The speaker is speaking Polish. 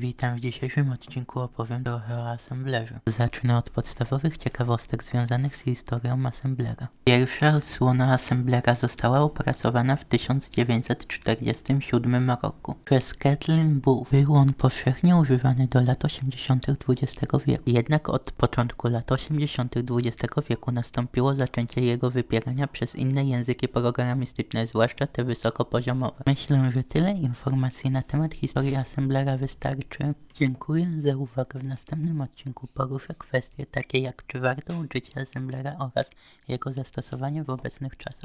Witam w dzisiejszym odcinku opowiem trochę o assemblerze. Zacznę od podstawowych ciekawostek związanych z historią assemblera. Pierwsza odsłona assemblera została opracowana w 1947 roku przez Kathleen Booth. Był on powszechnie używany do lat 80. XX wieku. Jednak od początku lat 80. XX wieku nastąpiło zaczęcie jego wypierania przez inne języki programistyczne, zwłaszcza te wysokopoziomowe. Myślę, że tyle informacji na temat historii assemblera wystarczy. Dziękuję za uwagę. W następnym odcinku poruszę kwestie takie jak czy warto się assemblera oraz jego zastosowanie w obecnych czasach.